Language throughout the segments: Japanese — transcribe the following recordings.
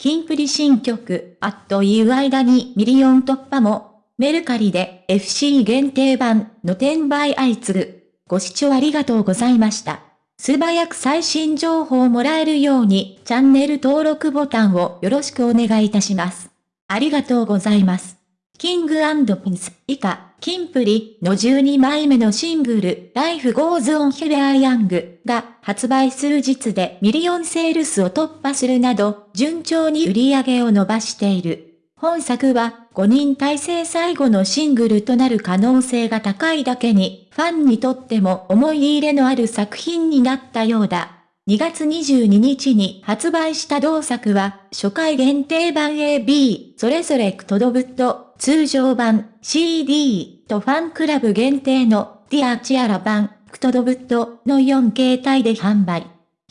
キンプリ新曲、あっという間にミリオン突破も、メルカリで FC 限定版の転売相次ぐ。ご視聴ありがとうございました。素早く最新情報をもらえるようにチャンネル登録ボタンをよろしくお願いいたします。ありがとうございます。 King & Prince 以下、キンプリの12枚目のシングル、Life Goes On We Are Young が発売数日でミリオンセールスを突破するなど、順調に売り上げを伸ばしている。本作は5人体制最後のシングルとなる可能性が高いだけに、ファンにとっても思い入れのある作品になったようだ。2月22日に発売した同作は、初回限定版 AB、それぞれクトドブット、通常版 CD とファンクラブ限定のディアチアラ版、クトドブットの4形態で販売。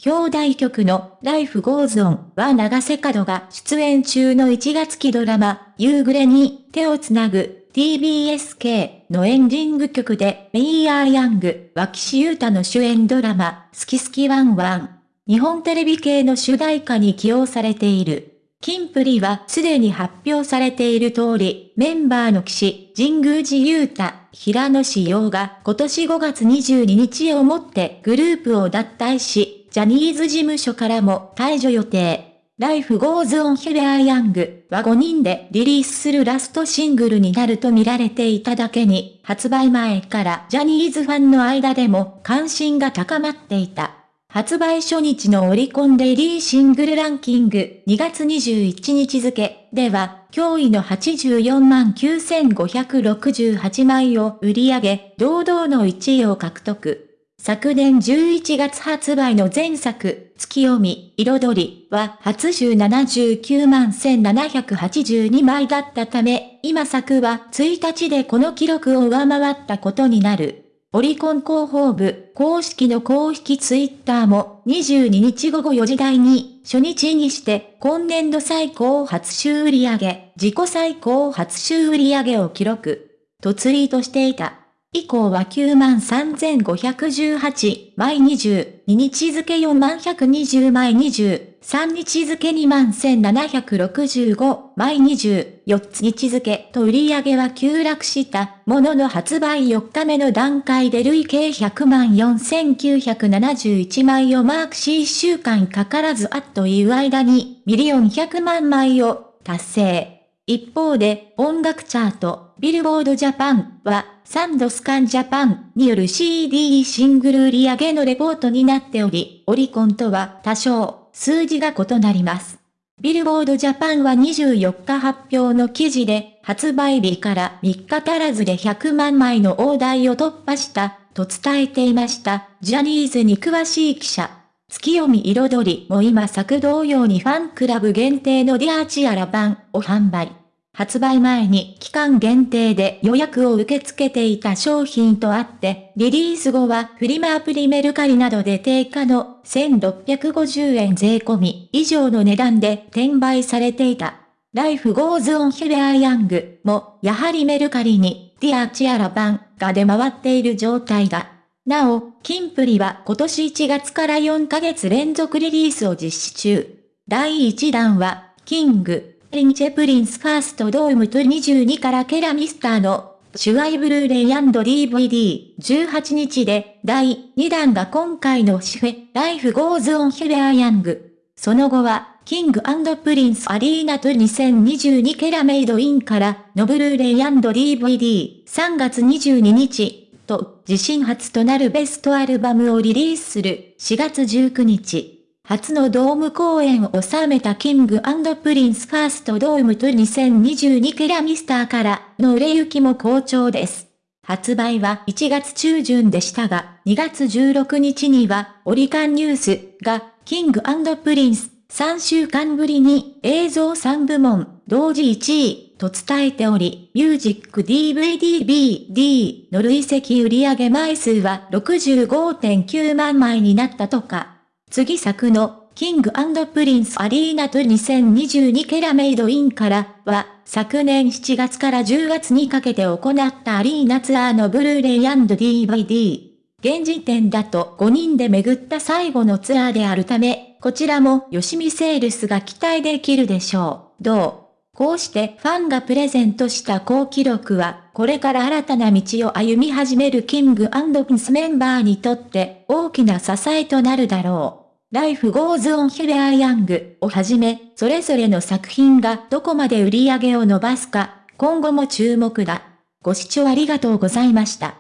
表題曲の Life Goes On は長瀬角が出演中の1月期ドラマ、夕暮れに手をつなぐ TBSK のエンディング曲で、メイヤーヤング、脇シユータの主演ドラマ、好き好きワンワン。日本テレビ系の主題歌に起用されている。キンプリはすでに発表されている通り、メンバーの騎士、神宮寺勇太、平野志陽が今年5月22日をもってグループを脱退し、ジャニーズ事務所からも退場予定。Life Goes On Here I Young は5人でリリースするラストシングルになると見られていただけに、発売前からジャニーズファンの間でも関心が高まっていた。発売初日のオリコンデリーシングルランキング2月21日付では、驚異の84万9568枚を売り上げ、堂々の1位を獲得。昨年11月発売の前作、月読み、彩りは初週79万1782枚だったため、今作は1日でこの記録を上回ったことになる。オリコン広報部公式の公式ツイッターも22日午後4時台に初日にして今年度最高初週売上、自己最高初週売上を記録。とツイートしていた。以降は93,518枚20、2日付4万120枚20、3日付2万1765枚20、4つ日付と売り上げは急落したものの発売4日目の段階で累計100万4971枚をマークし1週間かからずあっという間にミリオン100万枚を達成。一方で、音楽チャート、ビルボードジャパンは、サウンドスキャンジャパンによる CD シングル売上のレポートになっており、オリコンとは多少、数字が異なります。ビルボードジャパンは24日発表の記事で、発売日から3日足らずで100万枚の大台を突破した、と伝えていました。ジャニーズに詳しい記者。月読み彩りも今作同様にファンクラブ限定の Dear Tiara 版を販売。発売前に期間限定で予約を受け付けていた商品とあって、リリース後はフリマアプリメルカリなどで定価の1650円税込み以上の値段で転売されていた。Life Goes On We Are Young もやはりメルカリに Dear Tiara 版が出回っている状態だ。なお、キンプリは今年1月から4ヶ月連続リリースを実施中。第1弾は、キング、リンチェプリンスファーストドームと22からケラミスターの主愛ブルーレイ &DVD18 日で第2弾が今回のシフェ、ライフゴーズオンヘベアヤング。その後は、キングプリンスアリーナと2022ケラメイドインからのブルーレイ &DVD3 月22日と自身初となるベストアルバムをリリースする4月19日。初のドーム公演を収めた King & Prince First Dome Tour 2022ケラミスターからの売れ行きも好調です。発売は1月中旬でしたが、2月16日にはオリコンニュースが King & Prince 3週間ぶりに映像3部門同時1位と伝えており、ミュージック DVD BD の累積売上枚数は65.9万枚になったとか。次作の、 King & Prince Arena Tour 2022から Made in からは、昨年7月から10月にかけて行ったアリーナツアーのブルーレイ &DVD。現時点だと5人で巡った最後のツアーであるため、こちらも吉見セールスが期待できるでしょう。どう？こうしてファンがプレゼントした好記録は、これから新たな道を歩み始める King & Prince メンバーにとって大きな支えとなるだろう。Life Goes On We Are Young をはじめ、それぞれの作品がどこまで売り上げを伸ばすか、今後も注目だ。ご視聴ありがとうございました。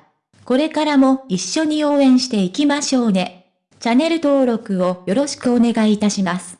これからも一緒に応援していきましょうね。チャンネル登録をよろしくお願いいたします。